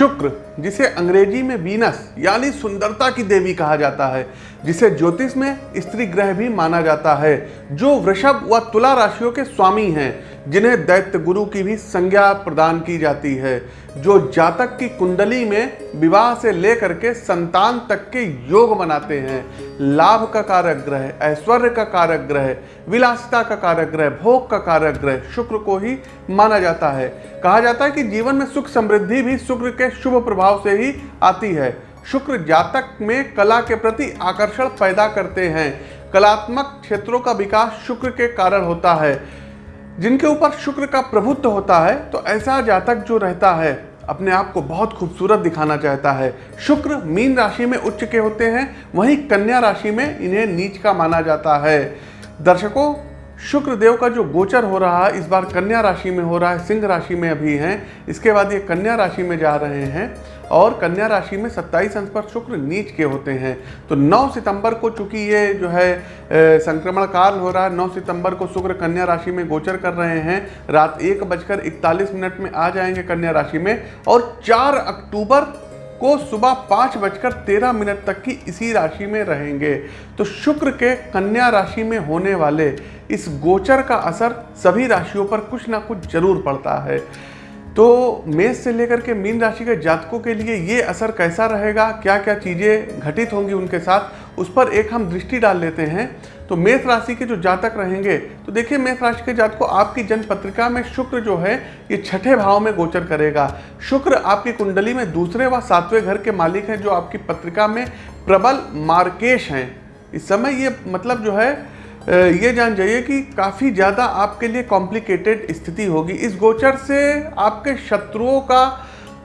शुक्र जिसे अंग्रेज़ी में वीनस यानी सुंदरता की देवी कहा जाता है जिसे ज्योतिष में स्त्री ग्रह भी माना जाता है, जो वृषभ व तुला राशियों के स्वामी हैं, जिन्हें दैत्य गुरु की भी संज्ञा प्रदान की जाती है, जो जातक की कुंडली में विवाह से लेकर के संतान तक के योग बनाते हैं। लाभ का कारक ग्रह, ऐश्वर्य का कारक ग्रह, विलासिता का कारक ग्रह, भोग का कारक ग्रह, शुक्र को ही माना जाता है। कहा जाता है कि जीवन में सुख समृद्धि भी शुक्र के शुभ प्रभाव से ही आती है। शुक्र जातक में कला के प्रति आकर्षण पैदा करते हैं। कलात्मक क्षेत्रों का विकास शुक्र के कारण होता है। जिनके ऊपर शुक्र का प्रभुत्व होता है तो ऐसा जातक जो रहता है, अपने आप को बहुत खूबसूरत दिखाना चाहता है। शुक्र मीन राशि में उच्च के होते हैं, वहीं कन्या राशि में इन्हें नीच का माना जाता है। दर्शकों शुक्र देव का जो गोचर हो रहा है, इस बार कन्या राशि में हो रहा है, सिंह राशि में अभी हैं। इसके बाद ये कन्या राशि में जा रहे हैं और कन्या राशि में 27 अंश पर शुक्र नीच के होते हैं। तो 9 सितंबर को चूँकि ये जो है संक्रमण काल हो रहा है 9 सितंबर को शुक्र कन्या राशि में गोचर कर रहे हैं। रात एक बजकर इकतालीस मिनट में आ जाएँगे कन्या राशि में और 4 अक्टूबर को सुबह पाँच बजकर तेरह मिनट तक की इसी राशि में रहेंगे। तो शुक्र के कन्या राशि में होने वाले इस गोचर का असर सभी राशियों पर कुछ ना कुछ ज़रूर पड़ता है। तो मेष से लेकर के मीन राशि के जातकों के लिए ये असर कैसा रहेगा क्या क्या चीज़ें घटित होंगी उनके साथ, उस पर एक हम दृष्टि डाल लेते हैं। तो मेष राशि के जो जातक रहेंगे तो देखिए मेष राशि के जातक, आपकी जन्म पत्रिका में शुक्र जो है, ये छठे भाव में गोचर करेगा। शुक्र आपकी कुंडली में दूसरे व सातवें घर के मालिक हैं, जो आपकी पत्रिका में प्रबल मार्केश हैं। इस समय ये मतलब जो है ये जान जाइए कि काफ़ी ज़्यादा आपके लिए कॉम्प्लिकेटेड स्थिति होगी। इस गोचर से आपके शत्रुओं का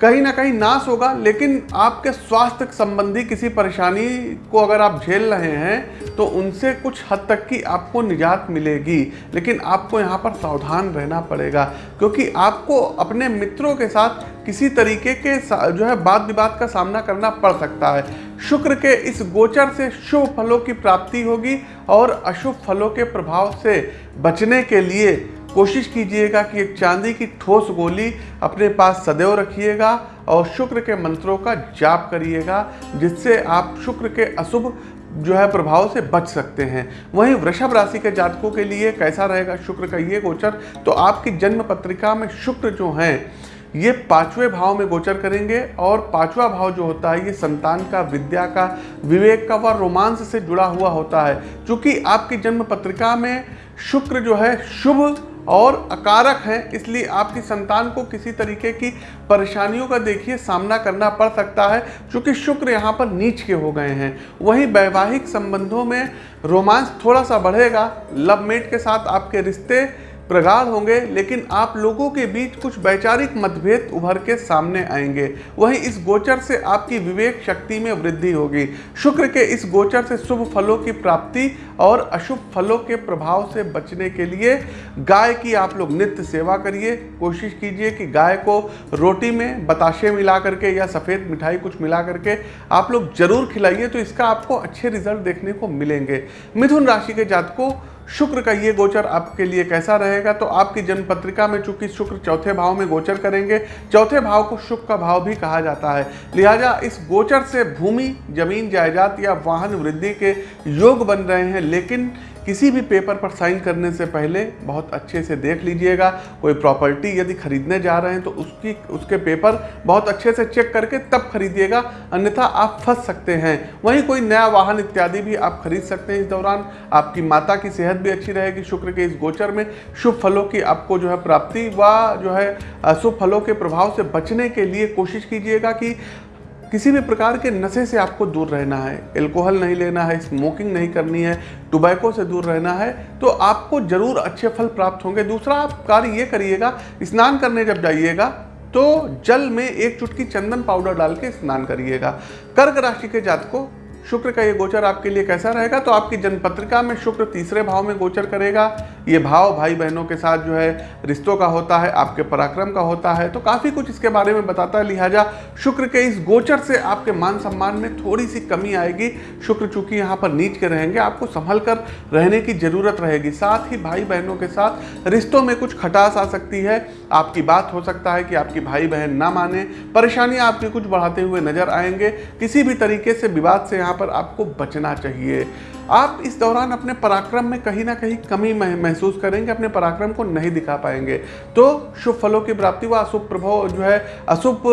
कहीं ना कहीं नाश होगा, लेकिन आपके स्वास्थ्य संबंधी किसी परेशानी को अगर आप झेल रहे हैं तो उनसे कुछ हद तक की आपको निजात मिलेगी। लेकिन आपको यहाँ पर सावधान रहना पड़ेगा, क्योंकि आपको अपने मित्रों के साथ किसी तरीके के जो है वाद विवाद का सामना करना पड़ सकता है। शुक्र के इस गोचर से शुभ फलों की प्राप्ति होगी और अशुभ फलों के प्रभाव से बचने के लिए कोशिश कीजिएगा कि एक चांदी की ठोस गोली अपने पास सदैव रखिएगा और शुक्र के मंत्रों का जाप करिएगा, जिससे आप शुक्र के अशुभ जो है प्रभाव से बच सकते हैं। वहीं वृषभ राशि के जातकों के लिए कैसा रहेगा? शुक्र का ये गोचर तो आपकी जन्म पत्रिका में शुक्र जो हैं, ये पाँचवें भाव में गोचर करेंगे और पांचवा भाव जो होता है, ये संतान का, विद्या का, विवेक का व रोमांस से जुड़ा हुआ होता है। क्योंकि आपकी जन्म पत्रिका में शुक्र जो है शुभ और अकारक हैं, इसलिए आपकी संतान को किसी तरीके की परेशानियों का देखिए सामना करना पड़ सकता है क्योंकि शुक्र यहाँ पर नीच के हो गए हैं। वहीं वैवाहिक संबंधों में रोमांस थोड़ा सा बढ़ेगा, लव मेट के साथ आपके रिश्ते प्रगाढ़ होंगे, लेकिन आप लोगों के बीच कुछ वैचारिक मतभेद उभर के सामने आएँगे। वहीं इस गोचर से आपकी विवेक शक्ति में वृद्धि होगी। शुक्र के इस गोचर से शुभ फलों की प्राप्ति और अशुभ फलों के प्रभाव से बचने के लिए गाय की आप लोग नित्य सेवा करिए। कोशिश कीजिए कि गाय को रोटी में बताशे मिला करके या सफ़ेद मिठाई कुछ मिला करके आप लोग ज़रूर खिलाइए तो इसका आपको अच्छे रिज़ल्ट देखने को मिलेंगे। मिथुन राशि के जातकों शुक्र का ये गोचर आपके लिए कैसा रहेगा? तो आपकी जन्म पत्रिका में चूँकि शुक्र चौथे भाव में गोचर करेंगे, चौथे भाव को शुक्र का भाव भी कहा जाता है। लिहाजा इस गोचर से भूमि, ज़मीन जायदाद या वाहन वृद्धि के योग बन रहे हैं, लेकिन किसी भी पेपर पर साइन करने से पहले बहुत अच्छे से देख लीजिएगा। कोई प्रॉपर्टी यदि खरीदने जा रहे हैं तो उसकी, उसके पेपर बहुत अच्छे से चेक करके तब खरीदिएगा। अन्यथा आप फंस सकते हैं। वहीं कोई नया वाहन इत्यादि भी आप खरीद सकते हैं इस दौरान। आपकी माता की सेहत भी अच्छी रहेगी। शुक्र के इस गोचर में शुभ फलों की आपको जो है प्राप्ति व जो है शुभ फलों के प्रभाव से बचने के लिए कोशिश कीजिएगा कि किसी भी प्रकार के नशे से आपको दूर रहना है एल्कोहल नहीं लेना है स्मोकिंग नहीं करनी है टुबैको से दूर रहना है तो आपको ज़रूर अच्छे फल प्राप्त होंगे। दूसरा, आप कार्य ये करिएगा, स्नान करने जब जाइएगा तो जल में एक चुटकी चंदन पाउडर डाल के स्नान करिएगा। कर्क राशि के जात को शुक्र का ये गोचर आपके लिए कैसा रहेगा? तो आपकी जन्म पत्रिका में शुक्र तीसरे भाव में गोचर करेगा। ये भाव भाई बहनों के साथ जो है, रिश्तों का होता है, आपके पराक्रम का होता है। तो काफ़ी कुछ इसके बारे में बताता है लिहाजा। शुक्र के इस गोचर से आपके मान सम्मान में थोड़ी सी कमी आएगी। शुक्र चूँकि यहाँ पर नीच के रहेंगे, आपको संभल कर रहने की ज़रूरत रहेगी। साथ ही भाई बहनों के साथ रिश्तों में कुछ खटास आ सकती है। आपकी बात हो सकता है कि आपकी भाई बहन ना माने। परेशानियाँ आपकी कुछ बढ़ाते हुए नज़र आएँगे। किसी भी तरीके से विवाद से यहाँ पर आपको बचना चाहिए। आप इस दौरान अपने पराक्रम में कहीं ना कहीं कमी महसूस करेंगे, अपने पराक्रम को नहीं दिखा पाएँगे। तो शुभ फलों की प्राप्ति व अशुभ प्रभाव जो है, अशुभ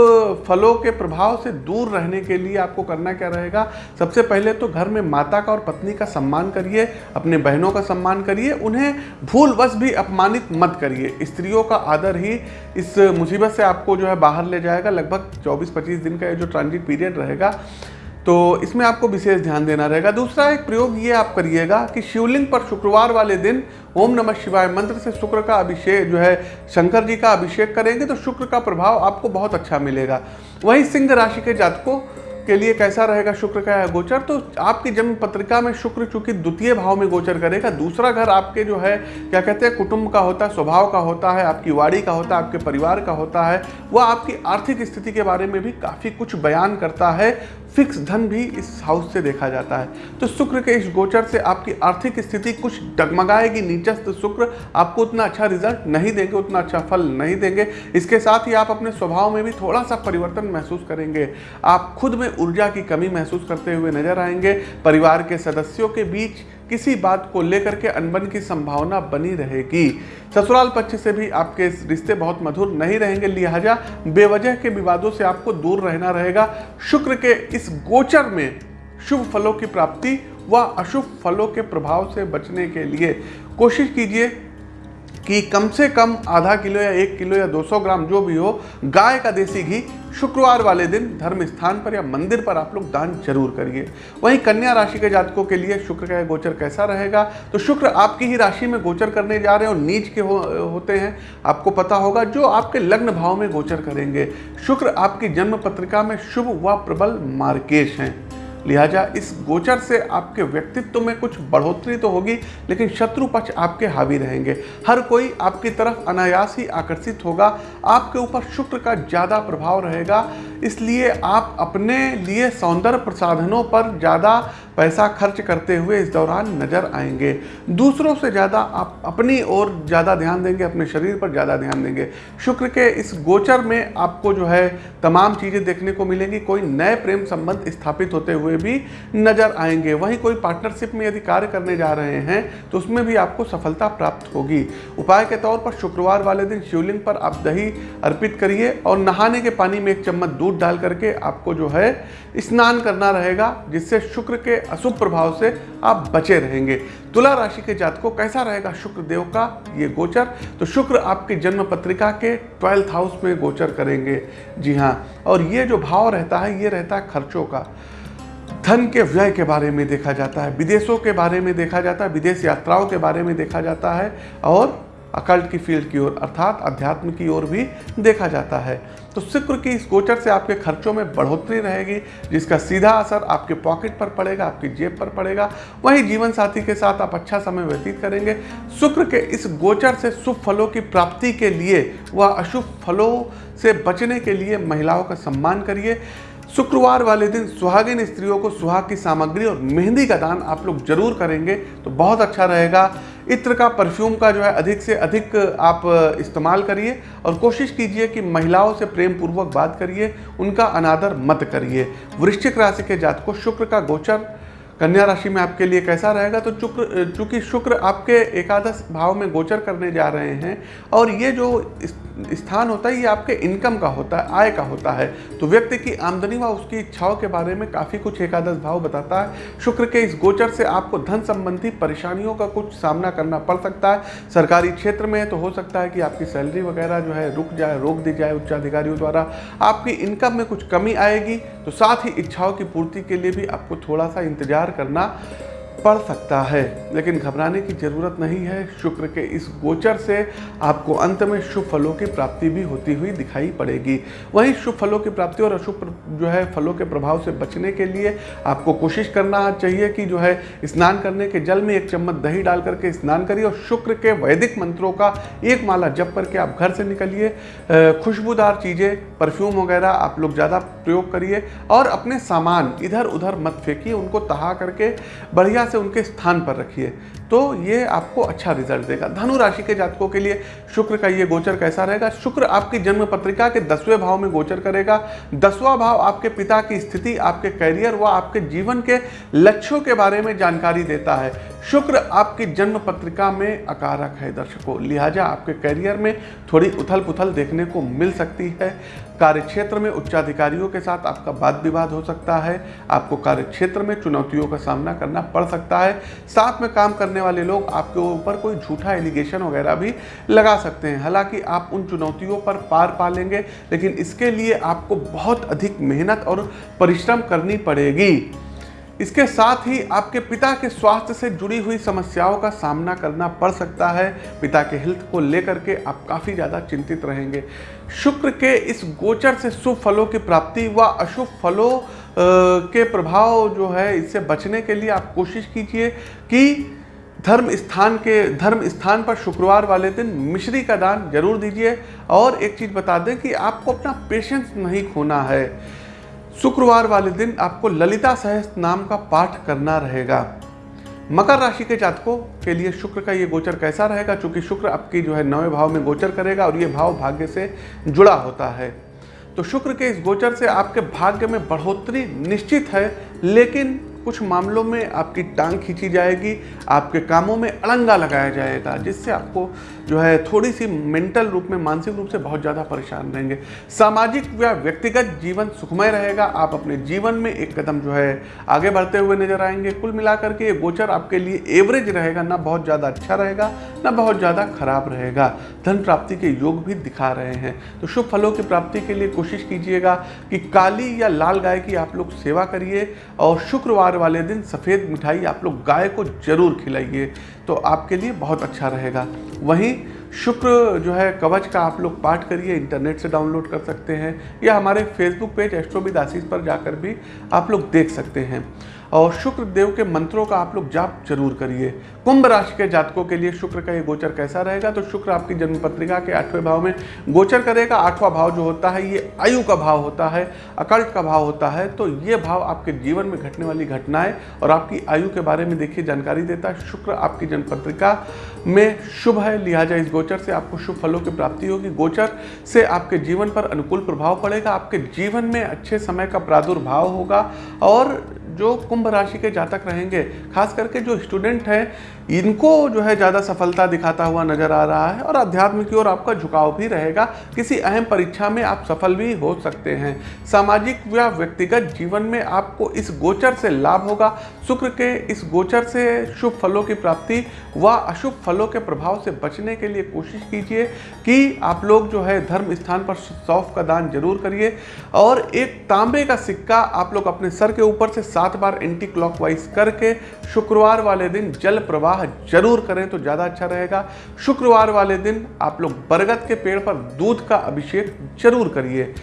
फलों के प्रभाव से दूर रहने के लिए आपको करना क्या रहेगा? सबसे पहले तो घर में माता का और पत्नी का सम्मान करिए, अपने बहनों का सम्मान करिए, उन्हें भूलवश भी अपमानित मत करिए। स्त्रियों का आदर ही इस मुसीबत से आपको जो है बाहर ले जाएगा। लगभग 24-25 दिन का ये जो ट्रांजिट पीरियड रहेगा तो इसमें आपको विशेष ध्यान देना रहेगा। दूसरा एक प्रयोग ये आप करिएगा कि शिवलिंग पर शुक्रवार वाले दिन ओम नमः शिवाय मंत्र से शुक्र का अभिषेक, जो है, शंकर जी का अभिषेक करेंगे तो शुक्र का प्रभाव आपको बहुत अच्छा मिलेगा। वहीं सिंह राशि के जातकों के लिए कैसा रहेगा? शुक्र का गोचर तो आपकी जन्म पत्रिका में शुक्र चूँकि द्वितीय भाव में गोचर करेगा। दूसरा घर आपके जो है, क्या कहते हैं, कुटुंब का होता है, स्वभाव का होता है, आपकी वाड़ी का होता है, आपके परिवार का होता है, वह आपकी आर्थिक स्थिति के बारे में भी काफ़ी कुछ बयान करता है। फिक्स धन भी इस हाउस से देखा जाता है। तो शुक्र के इस गोचर से आपकी आर्थिक स्थिति कुछ डगमगाएगी। नीचस्त शुक्र आपको उतना अच्छा रिज़ल्ट नहीं देंगे, उतना अच्छा फल नहीं देंगे। इसके साथ ही आप अपने स्वभाव में भी थोड़ा सा परिवर्तन महसूस करेंगे। आप खुद में ऊर्जा की कमी महसूस करते हुए नज़र आएँगे। परिवार के सदस्यों के बीच किसी बात को लेकर के अनबन की संभावना बनी रहेगी। ससुराल पक्ष से भी आपके रिश्ते बहुत मधुर नहीं रहेंगे, लिहाजा बेवजह के विवादों से आपको दूर रहना रहेगा। शुक्र के इस गोचर में शुभ फलों की प्राप्ति व अशुभ फलों के प्रभाव से बचने के लिए कोशिश कीजिए। कि कम से कम आधा किलो या एक किलो या 200 ग्राम जो भी हो गाय का देसी घी शुक्रवार वाले दिन धर्म स्थान पर या मंदिर पर आप लोग दान ज़रूर करिए। वहीं कन्या राशि के जातकों के लिए शुक्र का गोचर कैसा रहेगा? तो शुक्र आपकी ही राशि में गोचर करने जा रहे हैं और नीच के हो, होते हैं। आपको पता होगा जो आपके लग्न भाव में गोचर करेंगे। शुक्र आपकी जन्म पत्रिका में शुभ व प्रबल मार्केश हैं। लिहाजा इस गोचर से आपके व्यक्तित्व में कुछ बढ़ोतरी तो होगी, लेकिन शत्रु पक्ष आपके हावी रहेंगे। हर कोई आपकी तरफ़ अनायास ही आकर्षित होगा, आपके ऊपर शुक्र का ज़्यादा प्रभाव रहेगा। इसलिए आप अपने लिए सौंदर्य प्रसाधनों पर ज़्यादा पैसा खर्च करते हुए इस दौरान नज़र आएँगे। दूसरों से ज़्यादा आप अपनी ओर ज़्यादा ध्यान देंगे, अपने शरीर पर ज़्यादा ध्यान देंगे। शुक्र के इस गोचर में आपको जो है तमाम चीज़ें देखने को मिलेंगी। कोई नए प्रेम संबंध स्थापित होते हुए भी नज़र आएँगे। वहीं कोई पार्टनरशिप में यदि कार्य करने जा रहे हैं तो उसमें भी आपको सफलता प्राप्त होगी। उपाय के तौर पर शुक्रवार वाले दिन शिवलिंग पर आप दही अर्पित करिए और नहाने के पानी में एक चम्मच दूध डाल करके आपको जो है स्नान करना रहेगा, जिससे शुक्र के अशुभ प्रभाव से आप बचे रहेंगे। तुला राशि के जात को कैसा रहेगा शुक्र देव का ये गोचर? तो शुक्र आपकी जन्म पत्रिका के ट्वेल्थ हाउस में गोचर करेंगे। जी हाँ और ये जो भाव रहता है, ये रहता है खर्चों का। धन के व्यय के बारे में देखा जाता है, विदेशों के बारे में देखा जाता है, विदेश यात्राओं के बारे में देखा जाता है, और अकल्ट की फ़ील्ड की ओर, अर्थात अध्यात्म की ओर भी देखा जाता है। तो शुक्र की इस गोचर से आपके खर्चों में बढ़ोतरी रहेगी, जिसका सीधा असर आपके पॉकेट पर पड़ेगा, आपकी जेब पर पड़ेगा। वहीं जीवन साथी के साथ आप अच्छा समय व्यतीत करेंगे। शुक्र के इस गोचर से शुभ फलों की प्राप्ति के लिए व अशुभ फलों से बचने के लिए महिलाओं का सम्मान करिए। शुक्रवार वाले दिन सुहागिन स्त्रियों को सुहाग की सामग्री और मेहंदी का दान आप लोग ज़रूर करेंगे तो बहुत अच्छा रहेगा। इत्र का परफ्यूम का जो है अधिक से अधिक आप इस्तेमाल करिए और कोशिश कीजिए कि महिलाओं से प्रेम पूर्वक बात करिए, उनका अनादर मत करिए। वृश्चिक राशि के जात को शुक्र का गोचर कन्या राशि में आपके लिए कैसा रहेगा? तो चुक्र चूँकि शुक्र आपके एकादश भाव में गोचर करने जा रहे हैं और ये जो स्थान होता है, ये आपके इनकम का होता है, आय का होता है। तो व्यक्ति की आमदनी व उसकी इच्छाओं के बारे में काफ़ी कुछ एकादश भाव बताता है। शुक्र के इस गोचर से आपको धन संबंधी परेशानियों का कुछ सामना करना पड़ सकता है। सरकारी क्षेत्र में तो हो सकता है कि आपकी सैलरी वगैरह जो है रुक जाए, रोक दी जाए उच्चाधिकारियों द्वारा। आपकी इनकम में कुछ कमी आएगी तो साथ ही इच्छाओं की पूर्ति के लिए भी आपको थोड़ा सा इंतज़ार करना पड़ सकता है, लेकिन घबराने की ज़रूरत नहीं है। शुक्र के इस गोचर से आपको अंत में शुभ फलों की प्राप्ति भी होती हुई दिखाई पड़ेगी। वहीं शुभ फलों की प्राप्ति और अशुभ जो है, फलों के प्रभाव से बचने के लिए आपको कोशिश करना चाहिए कि जो है, स्नान करने के जल में एक चम्मच दही डाल करके स्नान करिए और शुक्र के वैदिक मंत्रों का एक माला जप करके आप घर से निकलिए। खुशबूदार चीज़ें, परफ्यूम वगैरह आप लोग ज़्यादा प्रयोग करिए और अपने सामान इधर उधर मत फेंकिए, उनको तहा करके बढ़िया से उनके स्थान पर रखिए। तो ये आपको अच्छा रिज़ल्ट देगा। धनु राशि के जातकों के लिए शुक्र का ये गोचर कैसा रहेगा? शुक्र आपकी जन्म पत्रिका के दसवें भाव में गोचर करेगा। दसवां भाव आपके पिता की स्थिति, आपके कैरियर व आपके जीवन के लक्ष्यों के बारे में जानकारी देता है। शुक्र आपकी जन्म पत्रिका में अकारक है दर्शकों। लिहाजा आपके करियर में थोड़ी उथल पुथल देखने को मिल सकती है। कार्यक्षेत्र में उच्चाधिकारियों के साथ आपका वाद विवाद हो सकता है, आपको कार्य क्षेत्र में चुनौतियों का सामना करना पड़ सकता है। साथ में काम करने वाले लोग आपके ऊपर कोई झूठा एलिगेशन वगैरह भी लगा सकते हैं। हालाँकि आप उन चुनौतियों पर पार पा लेंगे लेकिन इसके लिए आपको बहुत अधिक मेहनत और परिश्रम करनी पड़ेगी। इसके साथ ही आपके पिता के स्वास्थ्य से जुड़ी हुई समस्याओं का सामना करना पड़ सकता है। पिता के हेल्थ को लेकर के आप काफ़ी ज़्यादा चिंतित रहेंगे। शुक्र के इस गोचर से शुभ फलों की प्राप्ति व अशुभ फलों के प्रभाव जो है, इससे बचने के लिए आप कोशिश कीजिए कि धर्म स्थान के, धर्म स्थान पर शुक्रवार वाले दिन मिश्री का दान ज़रूर दीजिए। और एक चीज़ बता दें कि आपको अपना पेशेंस नहीं खोना है। शुक्रवार वाले दिन आपको ललिता सहस्त्र नाम का पाठ करना रहेगा। मकर राशि के जातकों के लिए शुक्र का ये गोचर कैसा रहेगा? क्योंकि शुक्र आपकी जो है नवे भाव में गोचर करेगा और ये भाव भाग्य से जुड़ा होता है। तो शुक्र के इस गोचर से आपके भाग्य में बढ़ोतरी निश्चित है, लेकिन कुछ मामलों में आपकी टांग खींची जाएगी, आपके कामों में अड़ंगा लगाया जाएगा, जिससे आपको जो है थोड़ी सी मेंटल रूप में, मानसिक रूप से बहुत ज़्यादा परेशान रहेंगे। सामाजिक या व्यक्तिगत जीवन सुखमय रहेगा, आप अपने जीवन में एक कदम जो है आगे बढ़ते हुए नज़र आएँगे। कुल मिलाकर के ये गोचर आपके लिए एवरेज रहेगा, ना बहुत ज़्यादा अच्छा रहेगा, ना बहुत ज़्यादा खराब रहेगा। धन प्राप्ति के योग भी दिखा रहे हैं। तो शुभ फलों की प्राप्ति के लिए कोशिश कीजिएगा कि काली या लाल गाय की आप लोग सेवा करिए और शुक्रवार वाले दिन सफ़ेद मिठाई आप लोग गाय को ज़रूर खिलाइए तो आपके लिए बहुत अच्छा रहेगा। वहीं शुक्र जो है, कवच का आप लोग पाठ करिए, इंटरनेट से डाउनलोड कर सकते हैं, या हमारे फेसबुक पेज एस्ट्रोबिद आशीष पर जाकर भी आप लोग देख सकते हैं। और शुक्र देव के मंत्रों का आप लोग जाप ज़रूर करिए। कुंभ राशि के जातकों के लिए शुक्र का ये गोचर कैसा रहेगा? तो शुक्र आपकी जन्म पत्रिका के आठवें भाव में गोचर करेगा। आठवां भाव जो होता है, ये आयु का भाव होता है, अकल्ट का भाव होता है तो ये भाव आपके जीवन में घटने वाली घटनाएँ और आपकी आयु के बारे में देखिए, जानकारी देता है। शुक्र आपकी जन्म पत्रिका में शुभ है, लिहाजा इस गोचर से आपको शुभ फलों की प्राप्ति होगी। गोचर से आपके जीवन पर अनुकूल प्रभाव पड़ेगा, आपके जीवन में अच्छे समय का प्रादुर्भाव होगा और जो कुंभ राशि के जातक रहेंगे, खास करके जो स्टूडेंट हैं इनको जो है ज़्यादा सफलता दिखाता हुआ नज़र आ रहा है और अध्यात्म की ओर आपका झुकाव भी रहेगा। किसी अहम परीक्षा में आप सफल भी हो सकते हैं। सामाजिक या व्यक्तिगत जीवन में आपको इस गोचर से लाभ होगा। शुक्र के इस गोचर से शुभ फलों की प्राप्ति व अशुभ फलों के प्रभाव से बचने के लिए कोशिश कीजिए कि आप लोग जो है धर्म स्थान पर सौफ का दान ज़रूर करिए और एक तांबे का सिक्का आप लोग अपने सर के ऊपर से सात बार एंटी क्लॉकवाइज करके शुक्रवार वाले दिन जल प्रवाह ज़रूर करें तो ज़्यादा अच्छा रहेगा। शुक्रवार वाले दिन आप लोग बरगद के पेड़ पर दूध का अभिषेक ज़रूर करिए।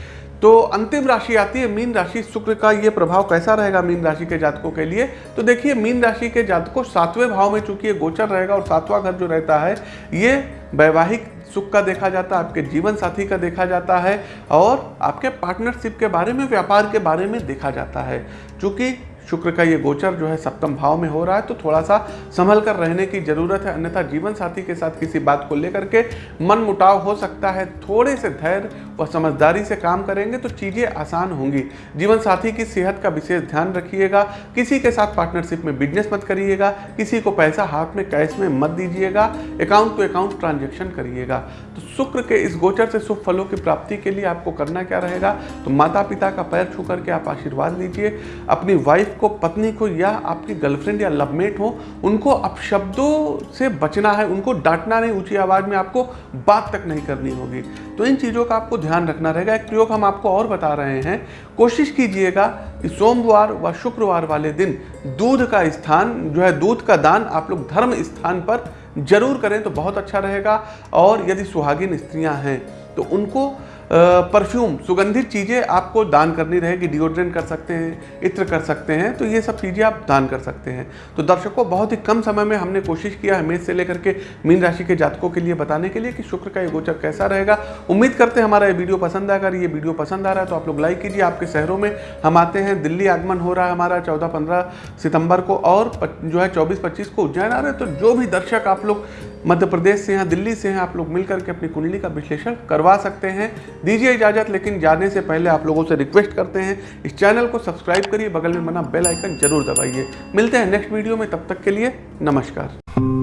तो अंतिम राशि आती है मीन राशि। शुक्र का ये प्रभाव कैसा रहेगा मीन राशि के जातकों के लिए? तो देखिए, मीन राशि के जातकों सातवें भाव में चूँकि ये गोचर रहेगा और सातवां घर जो रहता है, ये वैवाहिक सुख का देखा जाता है, आपके जीवन साथी का देखा जाता है और आपके पार्टनरशिप के बारे में, व्यापार के बारे में देखा जाता है। चूँकि शुक्र का ये गोचर जो है सप्तम भाव में हो रहा है तो थोड़ा सा संभल कर रहने की ज़रूरत है, अन्यथा जीवन साथी के साथ किसी बात को लेकर के मन मुटाव हो सकता है, थोड़े से धैर्य व समझदारी से काम करेंगे तो चीज़ें आसान होंगी। जीवन साथी की सेहत का विशेष ध्यान रखिएगा, किसी के साथ पार्टनरशिप में बिज़नेस मत करिएगा, किसी को पैसा हाथ में कैश में मत दीजिएगा अकाउंट टू अकाउंट ट्रांजेक्शन करिएगा। तो शुक्र के इस गोचर से शुभ फलों की प्राप्ति के लिए आपको करना क्या रहेगा? तो माता पिता का पैर छू करके आप आशीर्वाद लीजिए, अपनी वाइफ को पत्नी को या आपकी गर्लफ्रेंड या लवमेट हो, उनको अपशब्दों से बचना है, उनको डांटना नहीं, ऊँची आवाज़ में आपको बात तक नहीं करनी होगी। तो इन चीज़ों का आपको ध्यान रखना रहेगा। एक प्रयोग हम आपको और बता रहे हैं। कोशिश कीजिएगा कि सोमवार व शुक्रवार वाले दिन दूध का स्थान, जो है दूध का दान आप लोग धर्म स्थान पर ज़रूर करें तो बहुत अच्छा रहेगा। और यदि सुहागिन स्त्रियाँ हैं तो उनको परफ्यूम, सुगंधित चीज़ें आपको दान करनी रहेगी डिओड्रेंट कर सकते हैं, इत्र कर सकते हैं तो ये सब चीज़ें आप दान कर सकते हैं। तो दर्शकों, बहुत ही कम समय में हमने कोशिश किया मेष से लेकर के मीन राशि के जातकों के लिए बताने के लिए कि शुक्र का ये गोचर कैसा रहेगा। उम्मीद करते हैं हमारा ये वीडियो पसंद आएगा। ये वीडियो पसंद आ रहा है तो आप लोग लाइक कीजिए। आपके शहरों में हम आते हैं, दिल्ली आगमन हो रहा है हमारा चौदह पंद्रह सितंबर को और जो है चौबीस पच्चीस को उज्जैन आ रहे हैं। तो जो भी दर्शक आप लोग मध्य प्रदेश से हैं, दिल्ली से हैं, आप लोग मिल करके अपनी कुंडली का विश्लेषण करवा सकते हैं। दीजिए इजाज़त, लेकिन जाने से पहले आप लोगों से रिक्वेस्ट करते हैं, इस चैनल को सब्सक्राइब करिए, बगल में बना बेल आइकन ज़रूर दबाइए। मिलते हैं नेक्स्ट वीडियो में, तब तक के लिए नमस्कार।